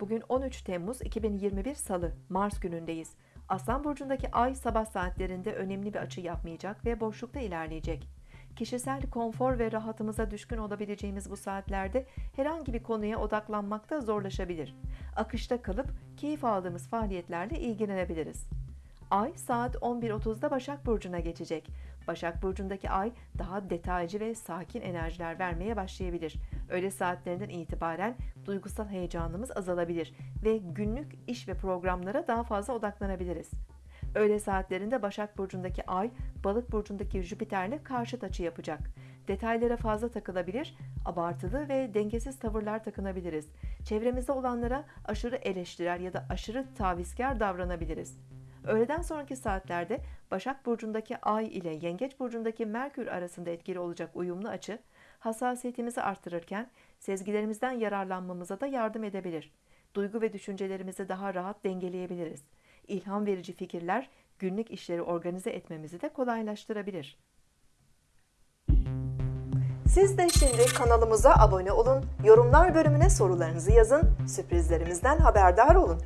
Bugün 13 Temmuz 2021 Salı, Mars günündeyiz. Aslan burcundaki ay sabah saatlerinde önemli bir açı yapmayacak ve boşlukta ilerleyecek. Kişisel konfor ve rahatımıza düşkün olabileceğimiz bu saatlerde herhangi bir konuya odaklanmakta zorlaşabilir. Akışta kalıp keyif aldığımız faaliyetlerle ilgilenebiliriz. Ay saat 11.30'da Başak Burcu'na geçecek. Başak Burcu'ndaki ay daha detaycı ve sakin enerjiler vermeye başlayabilir. Öğle saatlerinden itibaren duygusal heyecanımız azalabilir ve günlük iş ve programlara daha fazla odaklanabiliriz. Öğle saatlerinde Başak Burcu'ndaki ay, Balık Burcu'ndaki Jüpiter'le karşıt açı yapacak. Detaylara fazla takılabilir, abartılı ve dengesiz tavırlar takınabiliriz. Çevremizde olanlara aşırı eleştirel ya da aşırı tavizkar davranabiliriz. Öğleden sonraki saatlerde Başak Burcu'ndaki Ay ile Yengeç Burcu'ndaki Merkür arasında etkili olacak uyumlu açı, hassasiyetimizi artırırken sezgilerimizden yararlanmamıza da yardım edebilir. Duygu ve düşüncelerimizi daha rahat dengeleyebiliriz. İlham verici fikirler günlük işleri organize etmemizi de kolaylaştırabilir. Siz de şimdi kanalımıza abone olun, yorumlar bölümüne sorularınızı yazın, sürprizlerimizden haberdar olun.